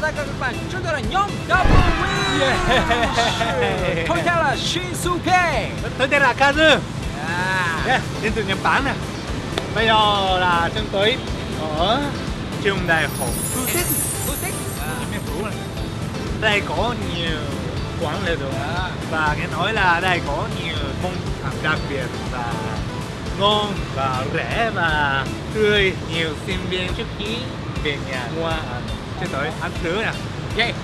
chào tất cả các bạn, chúng tôi là nhóm W. Yeah. Tôi tên là Shinsuke Tôi tên là Kazu. À. yeah, Đến từ Nhật Bản nè. Bây giờ là chúng tôi ở trường đại học à. Nghiên cứu này Đây có nhiều quán lễ đường. À. Và nghe nói là đây có nhiều món ăn đặc biệt và ngon và rẻ và tươi. Nhiều sinh viên trước khi về nhà mua ăn Chúng tôi ăn thử nè Yeah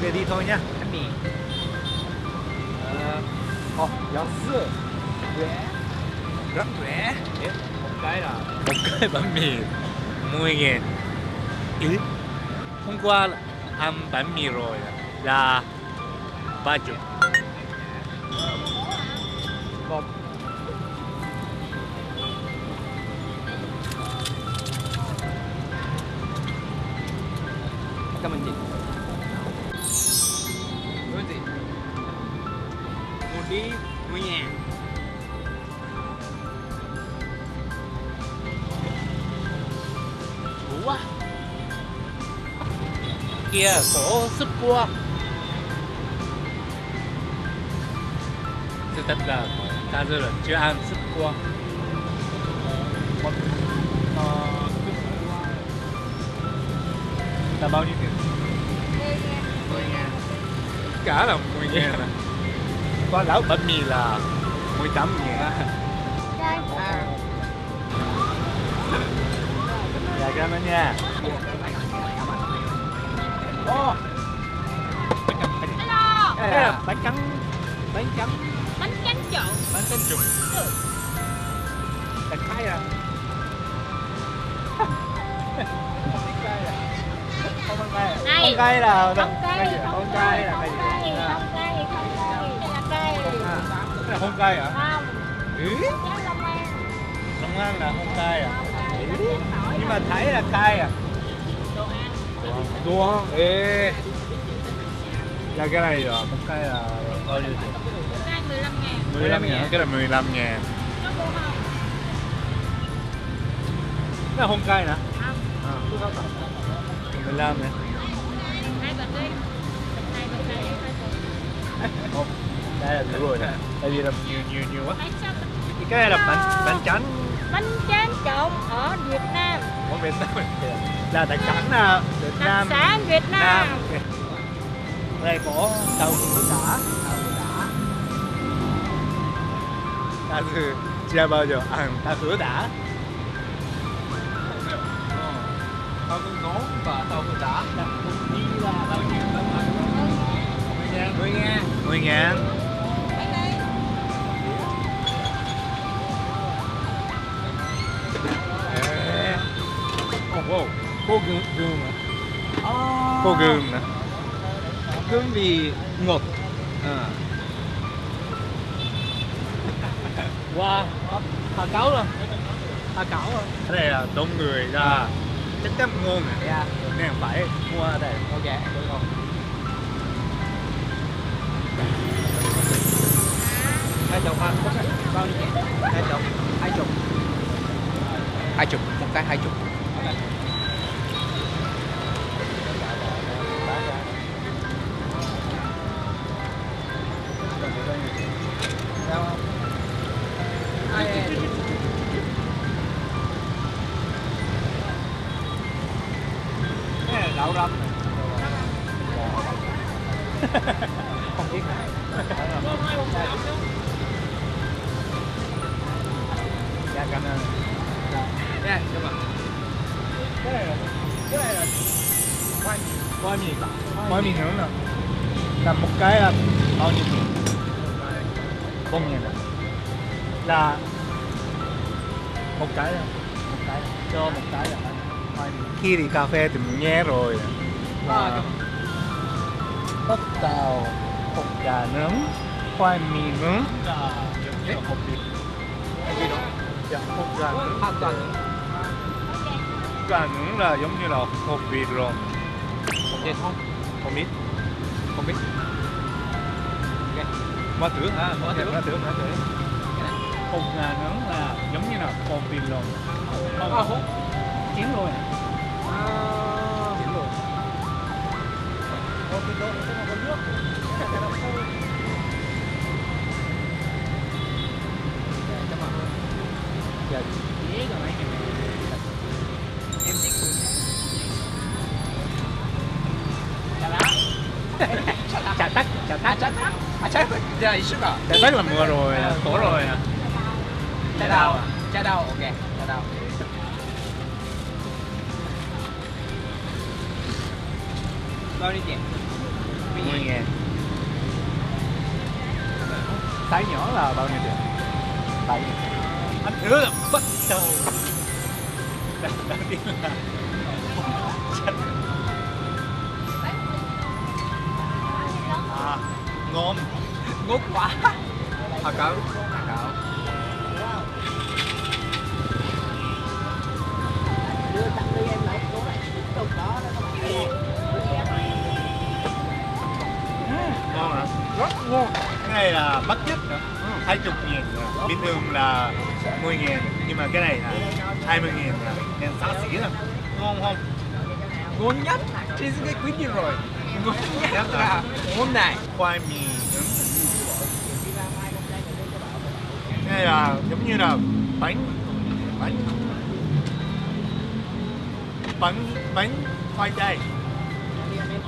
Về đi thôi nha Bánh mì. Ờ, Ồ, giáo sư. Rẻ Rất rẻ một cái là một cái bánh mì. 10 ngàn Ý? Hôm qua ăn bánh mì rồi là ba chục. Một đi 10 ngàn Đủ quá. Kia có sức quá. Sự thật là ta rất là chưa ăn sức quá. Một ờ, Là bao nhiêu tiền? 10 ngàn Cả là 10 ngàn à Có lão bánh mì là 18 ngàn à. Dạ cảm ơn nha. Hello, bánh trắng. Bánh trắng. Bánh tráng trộn. Bánh trắng trùng Bánh khai à Không cay à? Không ăn cay. Không cay là không cay, không cay, cay. là cái gì cay, ạ? không cay, không cay, đây là cay. À, Cái là không cay à Không, Ừ cháo Long An, Long An là không cay à? Không cay, Ừ. Nhưng mà thấy là cay à? Đồ ăn. Đùa Ê. Dạ cái này là một cái là bao nhiêu tiền? Cay 15 ngàn. 15 ngàn. Cái là 15 ngàn. Mua không? Cái là không cay nè. Không, À. 15 nè hai bịch đi. Hai bịch này, hai bịch. Không Đây là đủ rồi nè. Tại vì là nhiều nhiều nhiều quá. Cái này là bánh bánh trắng. Bánh tráng trộn ở Việt Nam, của Việt Nam. Là đặc sản là Việt đặc Nam. sản Việt Nam. Nam. đây có tàu hũ đá tàu hũ đá ta từ chưa bao giờ? Ăn tàu hũ đá tao cứ ngón và tao cứ đã. Là cũng như là bao nhiêu đó mà mười ngàn 10 ngàn. Mười ngàn cô gương gương à. Cô gương nè. Gương vì ngọt à. wow hà cáo luôn. Hà cáo luôn. Cái này là đông người ra. Chắc chắn ngon này. Yeah. nên phải. Mua ở đây. Ok, đúng không? Hai chục ha, bao nhiêu? Hai chục, hai chục. Hai chục, một cái hai chục cảm ơn cái này là cái này là khoai khoai mì khoai mì nướng nè là một cái là bao nhiêu tiền bốn à? là một cái là một cái cho một cái là khoai mì khi đi cà phê thì mình nghe rồi À, là bắp tàu hột gà nướng khoai mì nướng là hột vịt? Dạ hột gà nướng gà nướng là giống như là hột vịt rồi không biết không? biết Không biết Ok, Má tưởng À, má tưởng. Má tưởng, má tưởng Hột gà nướng là giống như là hột vịt rồi À, hột. Chín rồi À, Chín rồi Có cái độ nó có nước. Cái nó khô. giờ dễ rồi mấy em thích chả lá chả tắc chả tắc chả tắc à chả giờ ý sức à Cái tắc là mưa rồi, khổ rồi. chả đau à chả đau ok chả đau bao nhiêu tiền 10 ngàn. Sái nhỏ là bao nhiêu tiền? Bảy anh hứa là bắt đầu. Đầu tiên là À, ngon. Ngút quá Hà cậu Hà cậu ngon hả? Rất ngon. Cái này là mắc nhất. 20 ngàn à. Bình thường là 10 ngàn Nhưng mà cái này là 20 ngàn là Nên xá xỉ lắm. Ngon không? Ngon nhất Trên cái quý gì rồi. Ngon nhất Nhất à? là Hôm nay Khoai mì nướng. Này là giống như là bánh Bánh Bánh Bánh khoai tây.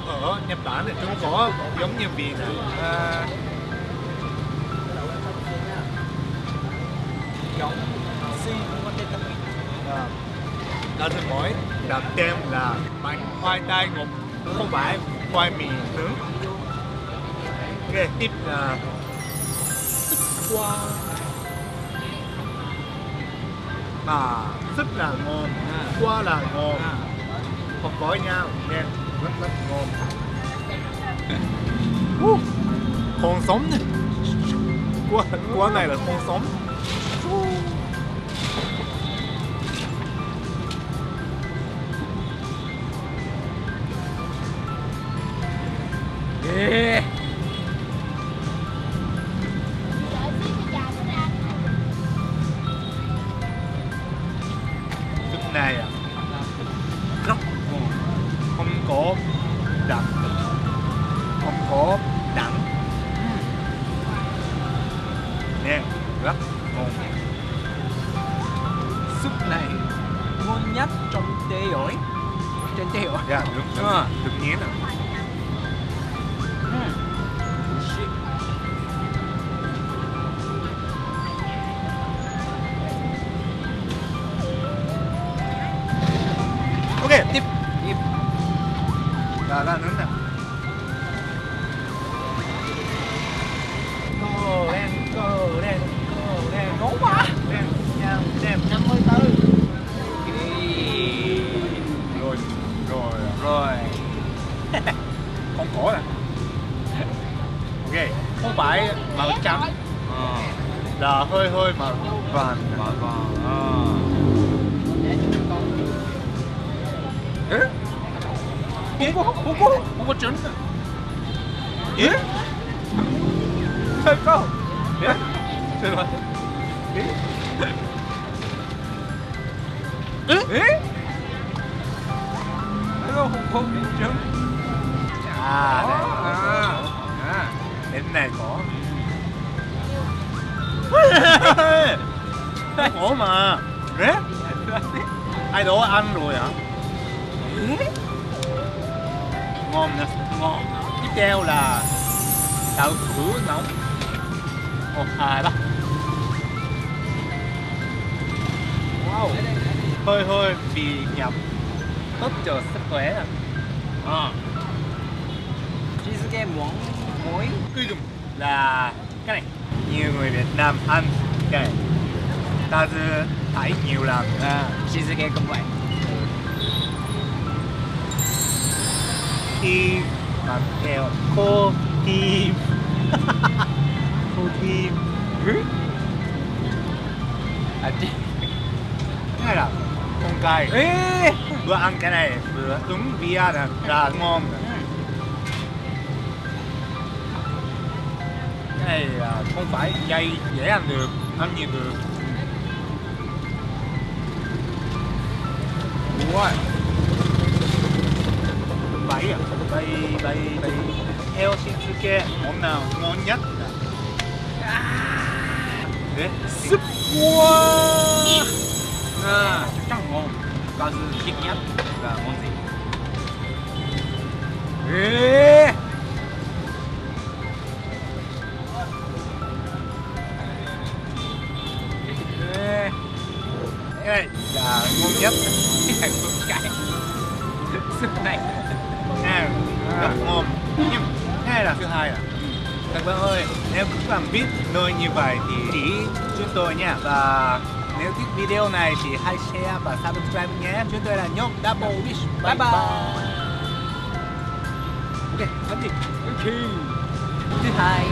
Ở Nhật Bản thì chúng có giống như vị này à, Giống Si Ngon tên tâm À, ta xin hỏi đặt tên là bánh khoai tây ngọt không phải khoai mì nướng. Ok tiếp là Wow à rất là ngon À. qua là ngon à. không có nhau nghe rất rất ngon uh, con sống này qua qua này là con sống có đậm không có đắng nè rất ngon Súp này Ngon nhất trong tế ổi. Trên tế ổi. Dạ được Đúng. Rồi. được nhé nè màu trắng là hơi hơi màu vàng màu vàng à. Ê? Ê? Không có, không có, không có trứng Ê? Thôi không Ê? Thôi mà Ê? Ê? Ê? không có trứng À, đây. À, à. Đến này có. Không có mà. Ế ai đó ăn rồi hả? Ngon nè ngon. Tiếp theo là đậu hũ nóng. Một hai ba wow. Hơi hơi bị nhập tốt cho sức khỏe nè à. cheesecake muỗng muối. Cuối cùng là cái này. Nhiều người Việt Nam ăn cái này ta thấy nhiều lần. À cheesecake cũng vậy. Khi mà theo cô tim cô tim à chi cái là con cay ê. Vừa ăn cái này vừa đúng bia là, là ngon cái này là không phải dây dễ ăn được ăn nhiều được Ủa bảy à? Bảy bảy bảy theo xin sư kê. Món nào ngon nhất? Đấy súp cua à, chắc chắn ngon. Và thích nhất? Là món gì? Ê! Ê! Các bạn ơi nếu các bạn biết nơi như vậy thì chỉ chúng tôi nha. Và nếu thích video này thì hãy share và subscribe nhé. Chúng tôi là nhóm Double Wish. Bye bye. Ok, ăn đi. Ok. Thứ hai